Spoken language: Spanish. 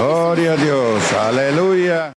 Gloria a Dios, aleluya.